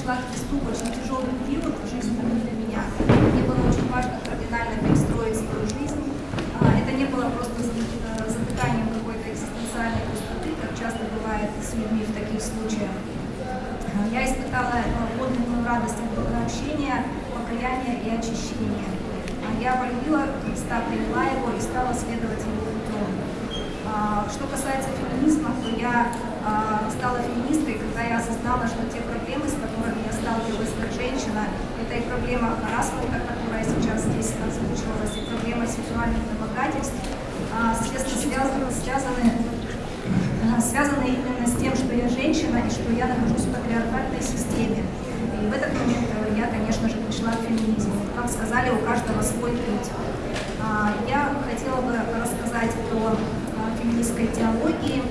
пришла к Христу очень тяжелый период в жизни для меня. Мне было очень важно кардинально перестроить свою жизнь. А, это не было просто затыканием какой-то экзистенциальной пустоты, как часто бывает с людьми в таких случаях. А, я испытала подлинную радость от общения, покаяния и очищения. А, я полюбила Христа, приняла его и стала следовать его путем. Что касается феминизма, то я стала феминисткой, когда я осознала, что те проблемы, с сталкивалась как женщина, это и проблема харасмента, которая сейчас здесь озвучивалась, и проблема сексуальных домогательств, связаны, связаны, связаны именно с тем, что я женщина и что я нахожусь в патриархальной системе. И в этот момент э, я, конечно же, пришла к феминизму. Как сказали, у каждого свой путь. Я хотела бы рассказать о феминистской теологии,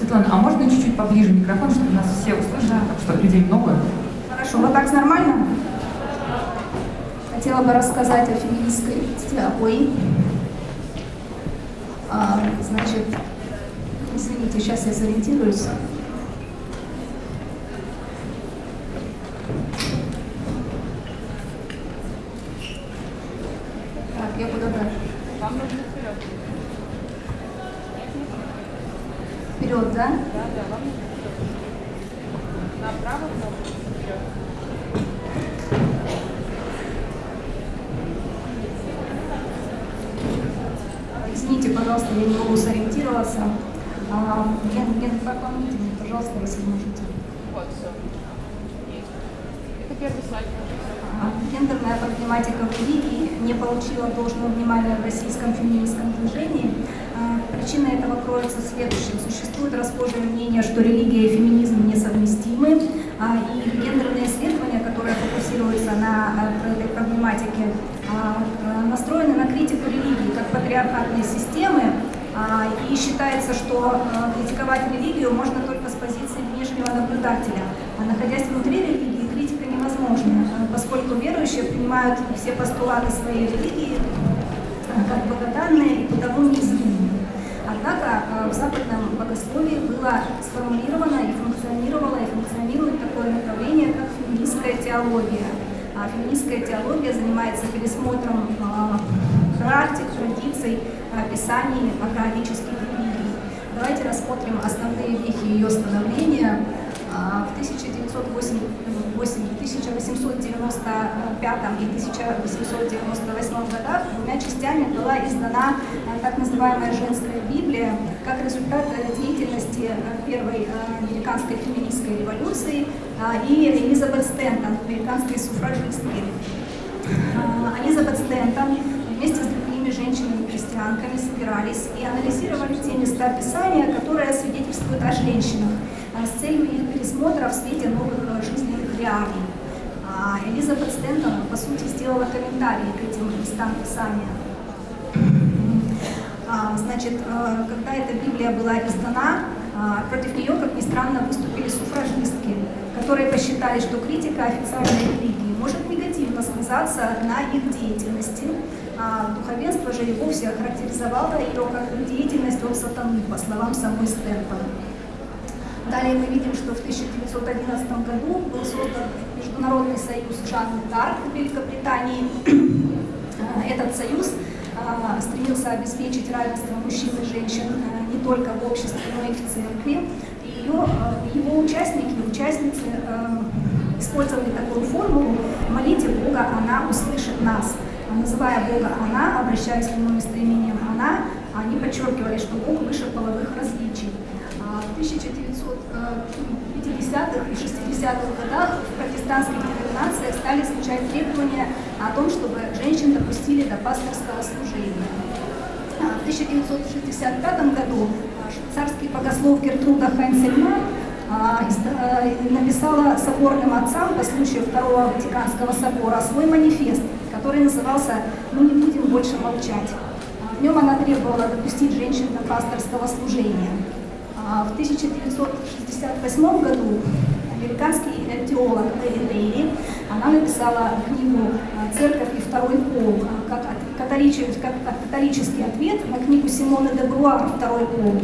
Светлана, а можно чуть-чуть поближе микрофон, чтобы нас все услышали, да. что людей много? Хорошо, вот так нормально? Хотела бы рассказать о феминистской теории. А, значит, извините, сейчас я сориентируюсь. Так, я куда дальше? Вам нужно вперед. Вперед, да? Да, да, вам Направо кнопку вперед. Извините, пожалуйста, я не могу сориентироваться. А, Ген, ген, помогите мне, пожалуйста, если можете. Вот, все. Это первый слайд. А, гендерная проблематика в религии не получила должного внимания в российском феминистском движении. Причина этого кроется в следующем. Существует расхожее мнение, что религия и феминизм несовместимы, а, и гендерные исследования, которые фокусируются на а, этой проблематике, а, настроены на критику религии как патриархатной системы, и считается, что критиковать религию можно только с позиции внешнего наблюдателя. Находясь внутри религии, критика невозможна, поскольку верующие принимают все постулаты своей религии как богоданные и потому неизменные. Однако э, в западном богословии было сформулировано и функционировало, и функционирует такое направление, как феминистская теология. А феминистская теология занимается пересмотром э, практик, традиций, описаний агроавических религий. Давайте рассмотрим основные вехи ее становления. А, в 1908, 1895 и 1898 годах двумя частями была издана а, так называемая «Женская Библия» как результат э, деятельности э, первой э, американской феминистской революции и Элизабет Стентон, американской суфражистки. Элизабет Стентон вместе с другими женщинами-христианками собирались и анализировали те места Писания, которые свидетельствуют о женщинах с целью их пересмотра в свете новых э, жизненных реалий. Элизабет Стентон, по сути, сделала комментарии к этим местам Писания. А, значит, э, когда эта Библия была издана, а, против нее, как ни странно, выступили суфражистки, которые посчитали, что критика официальной религии может негативно сказаться на их деятельности. А духовенство же и вовсе охарактеризовало ее как деятельность от сатаны, по словам самой Стентон. Далее мы видим, что в 1911 году был создан Международный союз Жанны Дарк в Великобритании. Этот союз стремился обеспечить равенство мужчин и женщин э, не только в обществе, но и в церкви. Ее, э, его участники и участницы эм, использовали такую формулу «молите Бога, она услышит нас». А называя Бога «она», обращаясь к нему местоимением «она», они подчеркивали, что Бог выше половых различий. А 1900 50-х и 60-х годах в протестантских деноминациях стали звучать требования о том, чтобы женщин допустили до пасторского служения. А, в 1965 году а, швейцарский богослов Гертруда Хайнцельман а, написала соборным отцам по случаю Второго Ватиканского собора свой манифест, который назывался «Мы не будем больше молчать». В нем она требовала допустить женщин до пасторского служения. А в 1968 году американский теолог Мэри Дейли, она написала книгу «Церковь и второй пол», католический, как католический ответ на книгу Симона де Бруа «Второй пол».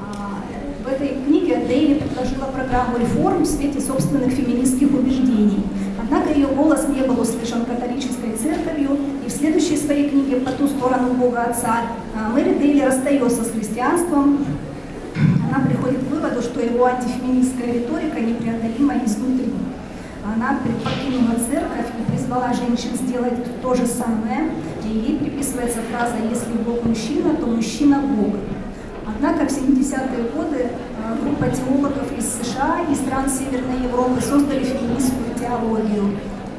А, в этой книге Дейли предложила программу реформ в свете собственных феминистских убеждений. Однако ее голос не был услышан католической церковью, и в следующей своей книге «По ту сторону Бога Отца» а, Мэри Дейли расстается с христианством. Она приходит к выводу, что его антифеминистская риторика непреодолима изнутри. Она покинула церковь и призвала женщин сделать то же самое, и ей приписывается фраза «если Бог мужчина, то мужчина Бог». Однако в 70-е годы э, группа теологов из США и стран Северной Европы создали феминистскую теологию.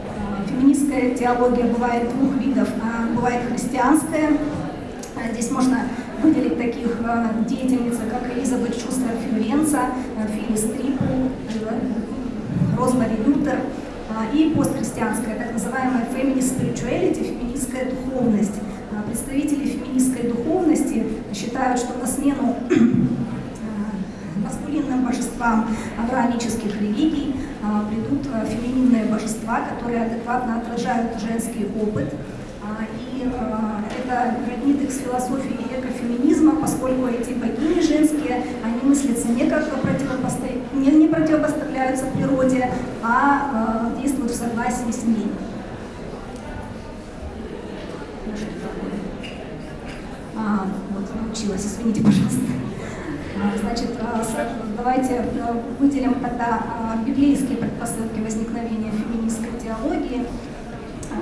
Э, феминистская теология бывает двух видов. Бывает христианская. Э, здесь можно выделить таких деятельниц, как Элизабет Шустер Фьюренца, Филлис Трипл, Розмари Лютер и постхристианская, так называемая feminist spirituality, феминистская духовность. Представители феминистской духовности считают, что на смену маскулинным божествам авраамических религий придут фемининные божества, которые адекватно отражают женский опыт. И это роднит их с философией экофеминизма, поскольку эти богини женские, они мыслятся не как противопосто... не, не противопоставляются природе, а действуют в согласии с ней. А, вот, научилась, извините, пожалуйста. А, значит, а, давайте а, выделим тогда библейские предпосылки возникновения феминистской теологии.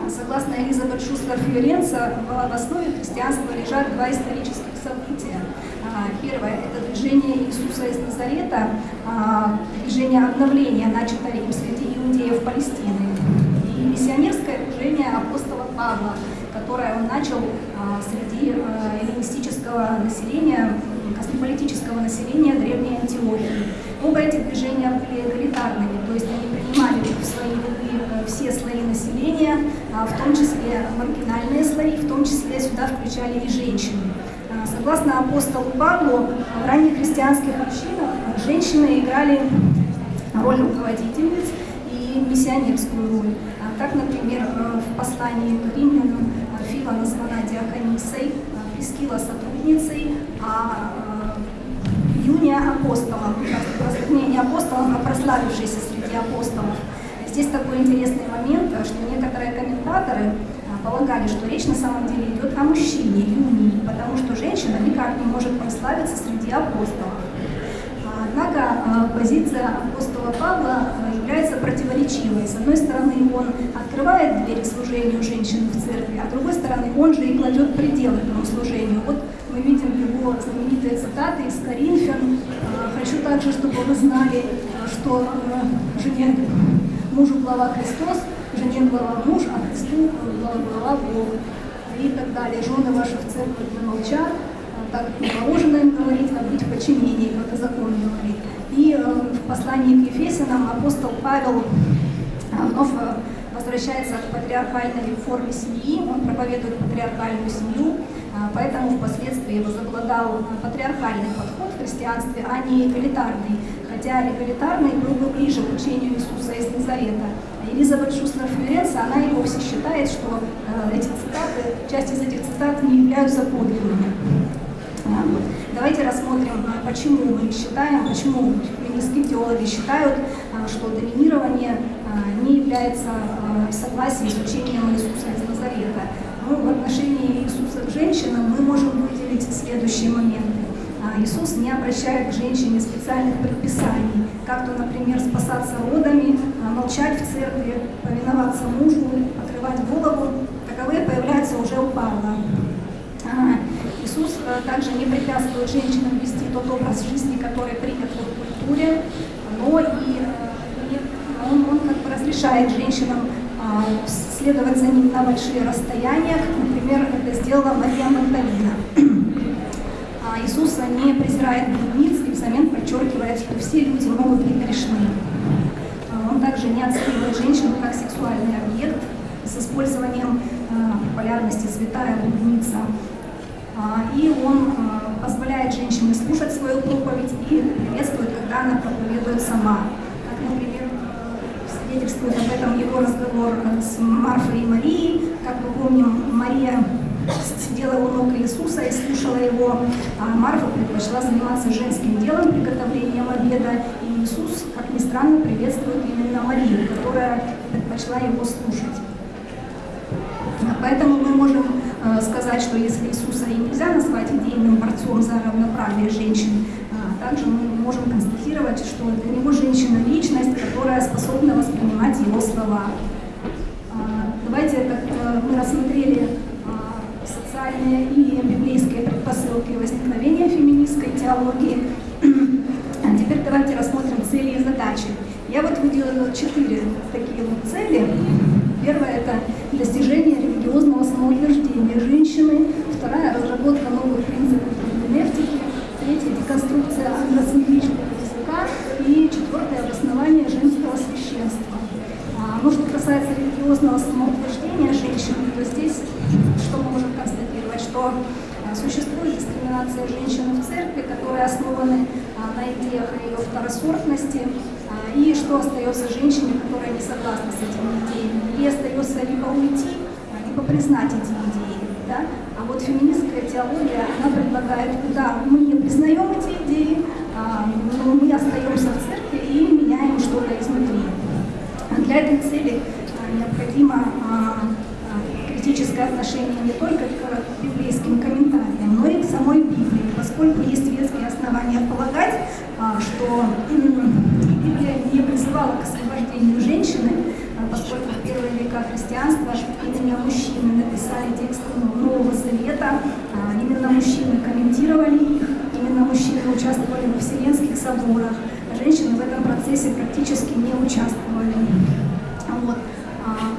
Согласно Элизабет Шустер Фьюренца, в основе христианства лежат два исторических события. Первое – это движение Иисуса из Назарета, движение обновления, начатое среди иудеев Палестины, и миссионерское движение апостола Павла, которое он начал среди эллинистического населения, космополитического населения Древней Антиохии. Оба эти движения были эгалитарными, то есть они принимали в свои ряды э, все слои населения, а, в том числе маргинальные слои, в том числе сюда включали и женщины. Согласно апостолу Павлу, в ранних христианских общинах женщины играли роль руководительниц и миссионерскую роль. А, так, например, э, в послании к римлянам Фила названа диаконисой, Прескила сотрудницей, а э, Юния апостолом, не, апостолом, а прославившейся среди апостолов. Здесь такой интересный момент, что некоторые комментаторы полагали, что речь на самом деле идет о мужчине, Юнии, потому что женщина никак не может прославиться среди апостолов. Однако а, позиция апостола Павла а, является противоречивой. С одной стороны, он открывает двери служению женщин в церкви, а с другой стороны, он же и кладет пределы этому служению. Вот мы видим его знаменитые цитаты из Коринфян. «Хочу также, чтобы вы знали, что жене мужу глава Христос, жене глава муж, а Христу глава Бог» и так далее. «Жены ваши в церкви молчат, так как не положено им говорить, а быть в подчинении, как и закон говорит. И э, в послании к Ефесянам апостол Павел э, вновь э, возвращается к патриархальной форме семьи, он проповедует патриархальную семью, поэтому впоследствии возобладал патриархальный подход в христианстве, а не эгалитарный, хотя эгалитарный был бы ближе к учению Иисуса из Назарета. Елизабет Шустер Флюренса, она и вовсе считает, что эти цитаты, часть из этих цитат не являются подлинными. Давайте рассмотрим, а, почему мы считаем, почему феминистские теологи считают, а, что доминирование не является согласием с учением Иисуса из Назарета. Ну, в отношении Иисуса к женщинам мы можем выделить следующие моменты. Иисус не обращает к женщине специальных предписаний, как то, например, спасаться родами, молчать в церкви, повиноваться мужу, покрывать голову. Таковые появляются уже у Павла. Иисус э, также не препятствует женщинам вести тот образ жизни, который принят в их культуре, но и он, он как бы разрешает женщинам а, следовать за ним на большие расстояния, например, это сделала Мария Магдалина. А Иисус не презирает блудниц и взамен подчеркивает, что все люди могут быть грешны. А он также не оценивает женщину как сексуальный объект с использованием популярности святая блудница. А, и он а, позволяет женщине слушать свою проповедь и приветствует, когда она проповедует сама. Как, например, свидетельствует об этом его разговор с Марфой и Марией. Как мы помним, Мария сидела у ног Иисуса и слушала его, а Марфа предпочла заниматься женским делом, приготовлением обеда, и Иисус, как ни странно, приветствует именно Марию, которая предпочла его слушать. Поэтому мы можем э, сказать, что если Иисуса и нельзя назвать идейным борцом за равноправие женщин, э, также мы можем констатировать, что для него женщина – личность, которая способна воспринимать его слова. Э, давайте так, э, мы рассмотрели социальные и библейские предпосылки возникновения феминистской теологии. А теперь давайте рассмотрим цели и задачи. Я вот выделила четыре такие вот цели. Первое – это достижение религиозного самоутверждения женщины. Вторая – разработка новых принципов герменевтики. Третья – деконструкция ангloцентричного языка. И четвертое – обоснование женского священства. А, ну, что касается религиозного самоутверждения женщины, то здесь что мы можем констатировать? Что а, существует дискриминация женщины в церкви, которые основаны а, на идеях ее второсортности, и что остается женщине, которая не согласна с этими идеями? Ей остается либо уйти, либо признать эти идеи. Да? А вот феминистская теология, она предлагает, да, мы не признаем эти идеи, а, но мы остаемся в церкви и меняем что-то изнутри. Для этой цели а, необходимо а, критическое отношение не только к библейским самой Библии, поскольку есть веские основания полагать, что Библия не призывала к освобождению женщины, а поскольку в первые века христианства именно мужчины написали тексты Нового Завета, а именно мужчины комментировали их, именно мужчины участвовали в вселенских соборах, а женщины в этом процессе практически не участвовали. Вот.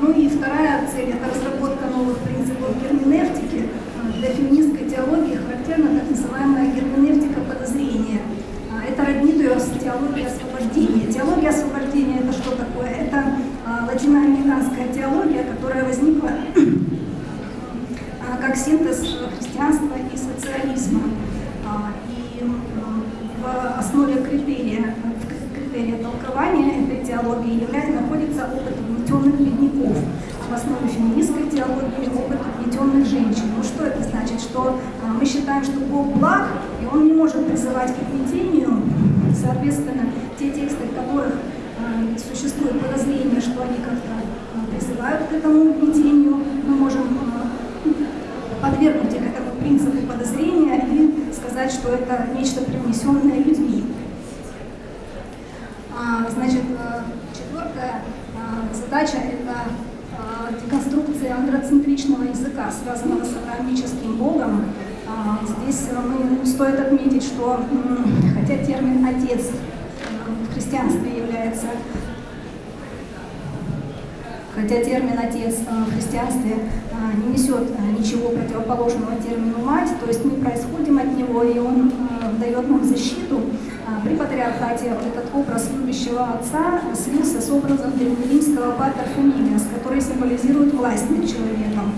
Ну и вторая цель – это разработка новых принципов герменевтики. Для феминистской теологии характерна так называемая герменевтика подозрения – это роднит ее с теологией освобождения. Теология освобождения это что такое? Это а, латиноамериканская теология, которая возникла а, как синтез христианства и социализма. А, и в основе критерия, критерия толкования этой теологии является, находится опыт угнетенных бедняков, а в основе феминистской теологии опыт угнетенных женщин. Ну что это значит? Что мы считаем, что Бог благ, и Он не может призывать к угнетению, Соответственно, те тексты, в которых э, существует подозрение, что они как-то э, призывают к этому угнетению, мы можем подвергнуть их этому принципу подозрения и сказать, что это нечто привнесенное людьми. А, значит, четвертая задача – это деконструкция андроцентричного языка, связанного с авраамическим богом, а, здесь э, мы, стоит отметить, что хотя термин «отец» э, в христианстве является Хотя термин «отец» э, в христианстве не несет ничего противоположного термину «мать», то есть мы происходим от него, и он дает нам защиту. При патриархате этот образ любящего отца слился с образом древнеримского патер фамилиас, который символизирует власть над человеком.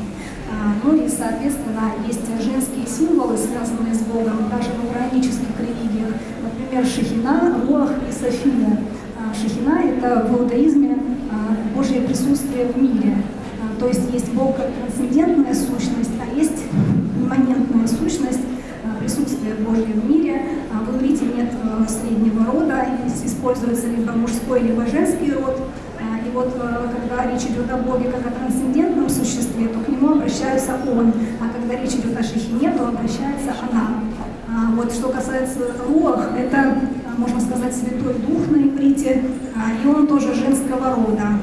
А, ну и, соответственно, есть женские символы, связанные с Богом, даже в авраамических религиях. Например, Шахина, Руах и София. А, Шахина – это в иудаизме а, Божье присутствие в мире. То есть есть Бог как трансцендентная сущность, а есть имманентная сущность, присутствие Божье в мире. В иврите нет среднего рода, используется либо мужской, либо женский род вот э, когда речь идет о Боге как о трансцендентном существе, то к нему обращается он, а когда речь идет о Шехине, то обращается она. А вот что касается Руах, это, можно сказать, Святой Дух на иврите, а, и он тоже женского рода.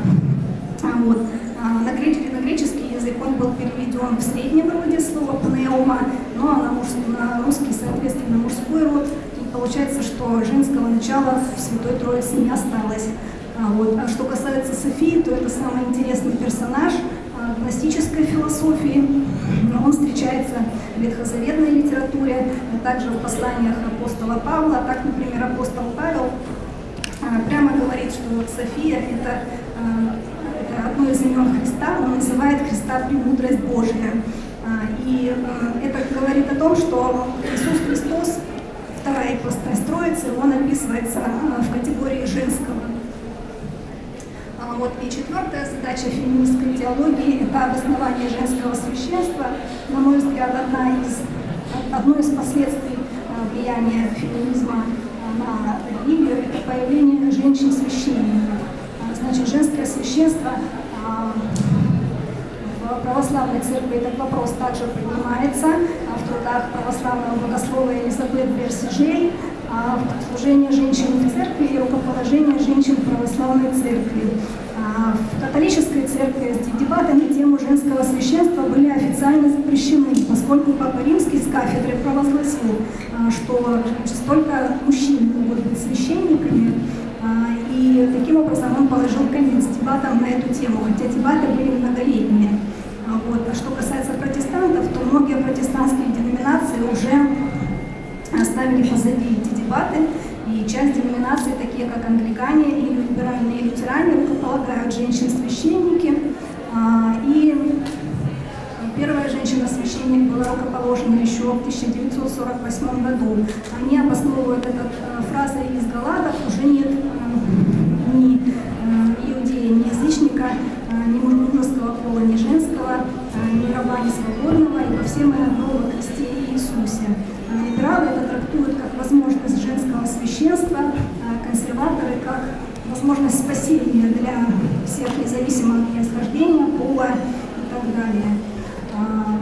А вот. А на греческий язык он был переведен в среднем роде слова пнеума, ну а на, на русский, соответственно, мужской род. И получается, что женского начала в Святой Троице не осталось. А, вот. А что касается Софии, то это самый интересный персонаж а, гностической философии. Он встречается в ветхозаветной литературе, а также в посланиях апостола Павла. Так, например, апостол Павел а, прямо говорит, что София это одно из имен Христа, он называет Христа «премудрость Божья». И это говорит о том, что Иисус Христос, вторая ипостась Троицы, он описывается в категории женского вот. И четвертая задача феминистской теологии – это обоснование женского священства. На мой взгляд, одна из, одно из последствий а, влияния феминизма на или это появление женщин-священников. Значит, женское священство православной церкви этот вопрос также поднимается в трудах православного богослова Елизабет Берсижей служение женщин в церкви и рукоположение женщин в православной церкви. В католической церкви дебаты на тему женского священства были официально запрещены, поскольку Папа Римский с кафедры провозгласил, что значит, только мужчины могут быть священниками, и таким образом он положил конец дебатам на эту тему, хотя дебаты были многолетние. Вот. А что касается протестантов, то многие протестантские деноминации уже оставили позади эти дебаты, и часть деноминаций, такие как англикане или либеральные и лютеране, рукополагают женщин-священники. А, и первая женщина-священник была рукоположена еще в 1948 году. Они обосновывают эту э, фразой из Галадов, уже нет э, ни э, иудея, ни язычника, ни мужского пола, ни женского, ни раба, ни свободного, ибо все мы одно во Христе Иисусе. Либералы это трактуют как возможность женского священства, а консерваторы как возможность спасения для всех независимо от происхождения, пола и так далее. А,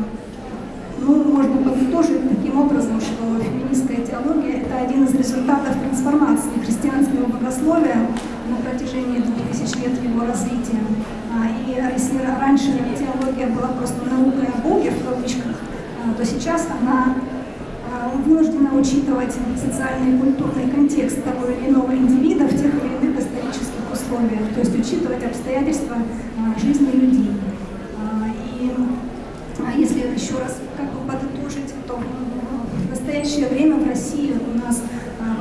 ну, можно подытожить таким образом, что феминистская теология – это один из результатов трансформации христианского богословия на протяжении двух тысяч лет его развития. А, и если раньше теология была просто наукой о Боге, в кавычках, то сейчас она вынуждена учитывать социальный и культурный контекст того или иного индивида в тех или иных исторических условиях, то есть учитывать обстоятельства а, жизни людей. А, и а, если еще раз как бы подытожить, то в настоящее время в России у нас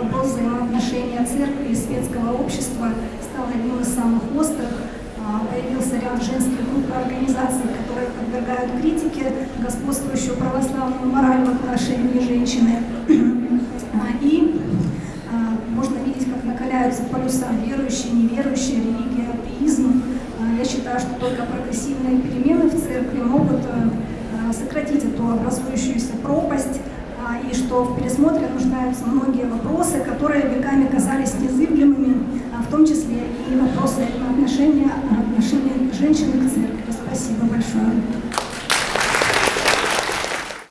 вопрос взаимоотношения церкви и светского общества стал одним из самых острых. Появился ряд женских групп организаций, которые подвергают критике господствующую православную мораль в отношении женщины. И можно видеть, как накаляются полюса верующие, неверующие, религия, атеизм. Я считаю, что только прогрессивные перемены в церкви могут сократить эту образующуюся пропасть, и что в пересмотре нуждаются многие вопросы, которые веками казались незыблемыми, в том числе и вопросы отношения, отношения женщины к церкви. Спасибо большое.